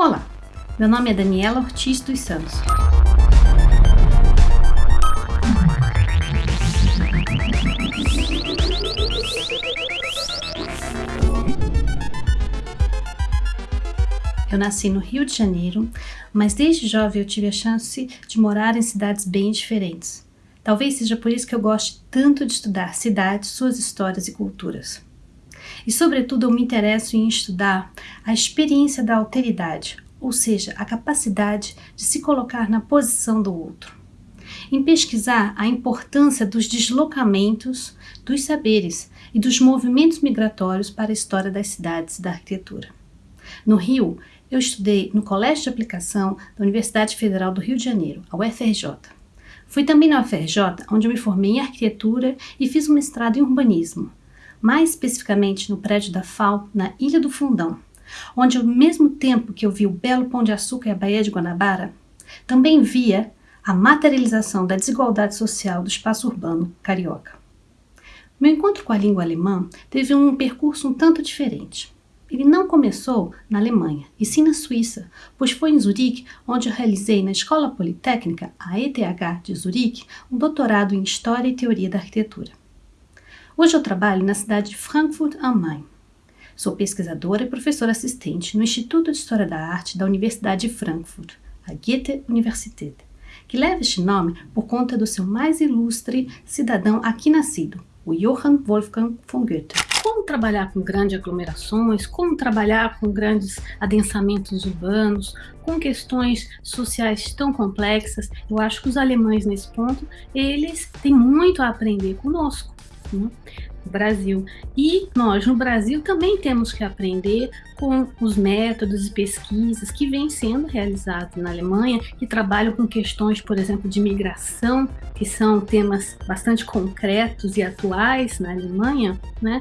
Olá, meu nome é Daniela Ortiz dos Santos. Eu nasci no Rio de Janeiro, mas desde jovem eu tive a chance de morar em cidades bem diferentes. Talvez seja por isso que eu goste tanto de estudar cidades, suas histórias e culturas. E, sobretudo, eu me interesso em estudar a experiência da alteridade, ou seja, a capacidade de se colocar na posição do outro. Em pesquisar a importância dos deslocamentos, dos saberes e dos movimentos migratórios para a história das cidades e da arquitetura. No Rio, eu estudei no Colégio de Aplicação da Universidade Federal do Rio de Janeiro, a UFRJ. Fui também na UFRJ, onde eu me formei em arquitetura e fiz um mestrado em urbanismo, mais especificamente no prédio da FAO, na Ilha do Fundão, onde ao mesmo tempo que eu vi o belo Pão de Açúcar e a Baía de Guanabara, também via a materialização da desigualdade social do espaço urbano carioca. Meu encontro com a língua alemã teve um percurso um tanto diferente. Ele não começou na Alemanha, e sim na Suíça, pois foi em Zurique onde eu realizei na Escola Politécnica, a ETH de Zurique, um doutorado em História e Teoria da Arquitetura. Hoje eu trabalho na cidade de Frankfurt am Main. Sou pesquisadora e professora assistente no Instituto de História da Arte da Universidade de Frankfurt, a Goethe Universität, que leva este nome por conta do seu mais ilustre cidadão aqui nascido, o Johann Wolfgang von Goethe. Como trabalhar com grandes aglomerações, como trabalhar com grandes adensamentos urbanos, com questões sociais tão complexas, eu acho que os alemães nesse ponto, eles têm muito a aprender conosco né? Brasil. E nós, no Brasil, também temos que aprender com os métodos e pesquisas que vêm sendo realizados na Alemanha, que trabalham com questões, por exemplo, de migração, que são temas bastante concretos e atuais na Alemanha, né?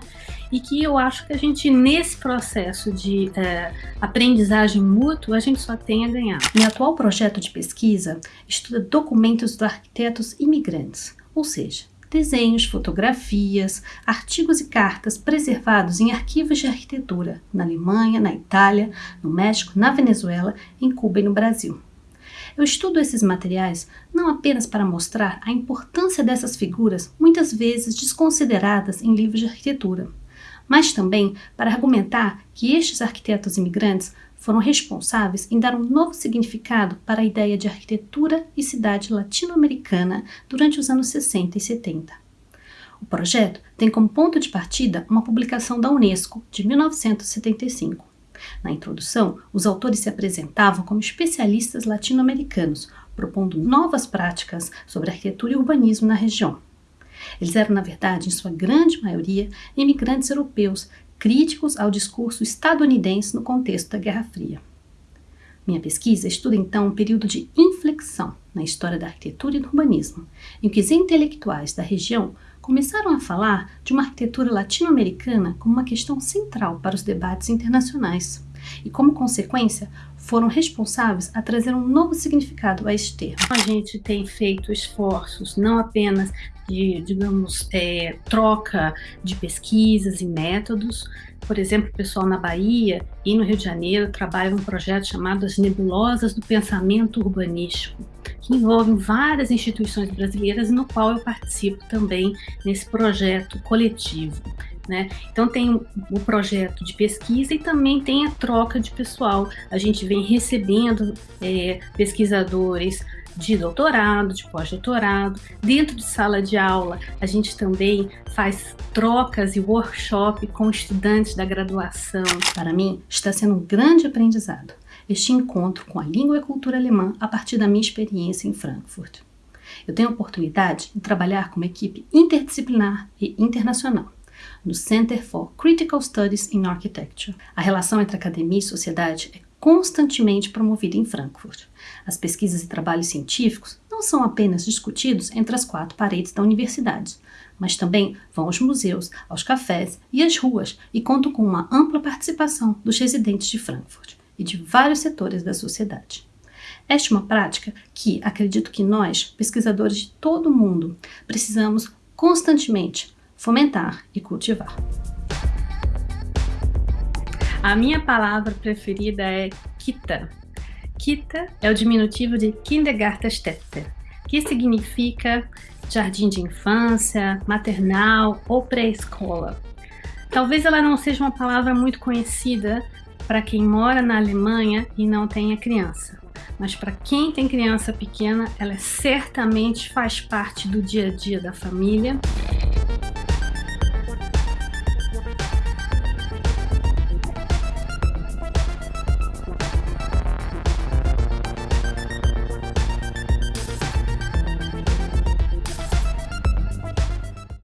E que eu acho que a gente, nesse processo de é, aprendizagem mútua, a gente só tem a ganhar. Meu atual projeto de pesquisa estuda documentos dos arquitetos imigrantes, ou seja, desenhos, fotografias, artigos e cartas preservados em arquivos de arquitetura na Alemanha, na Itália, no México, na Venezuela, em Cuba e no Brasil. Eu estudo esses materiais não apenas para mostrar a importância dessas figuras, muitas vezes desconsideradas em livros de arquitetura, mas também para argumentar que estes arquitetos imigrantes foram responsáveis em dar um novo significado para a ideia de arquitetura e cidade latino-americana durante os anos 60 e 70. O projeto tem como ponto de partida uma publicação da Unesco de 1975. Na introdução, os autores se apresentavam como especialistas latino-americanos, propondo novas práticas sobre arquitetura e urbanismo na região. Eles eram, na verdade, em sua grande maioria, imigrantes europeus críticos ao discurso estadunidense no contexto da Guerra Fria. Minha pesquisa estuda então um período de inflexão na história da arquitetura e do urbanismo, em que os intelectuais da região começaram a falar de uma arquitetura latino-americana como uma questão central para os debates internacionais e, como consequência, foram responsáveis a trazer um novo significado a este termo. A gente tem feito esforços não apenas de, digamos, é, troca de pesquisas e métodos. Por exemplo, o pessoal na Bahia e no Rio de Janeiro trabalha um projeto chamado As Nebulosas do Pensamento Urbanístico, que envolve várias instituições brasileiras, no qual eu participo também nesse projeto coletivo. Né? Então tem o projeto de pesquisa e também tem a troca de pessoal. A gente vem recebendo é, pesquisadores de doutorado, de pós-doutorado. Dentro de sala de aula, a gente também faz trocas e workshop com estudantes da graduação. Para mim, está sendo um grande aprendizado este encontro com a língua e a cultura alemã a partir da minha experiência em Frankfurt. Eu tenho a oportunidade de trabalhar com uma equipe interdisciplinar e internacional no Center for Critical Studies in Architecture. A relação entre academia e sociedade é constantemente promovida em Frankfurt. As pesquisas e trabalhos científicos não são apenas discutidos entre as quatro paredes da universidade, mas também vão aos museus, aos cafés e às ruas e contam com uma ampla participação dos residentes de Frankfurt e de vários setores da sociedade. Esta é uma prática que acredito que nós, pesquisadores de todo o mundo, precisamos constantemente fomentar e cultivar. A minha palavra preferida é Kita. Kita é o diminutivo de Kindergartenstätte, que significa jardim de infância, maternal ou pré-escola. Talvez ela não seja uma palavra muito conhecida para quem mora na Alemanha e não tenha criança, mas para quem tem criança pequena, ela certamente faz parte do dia a dia da família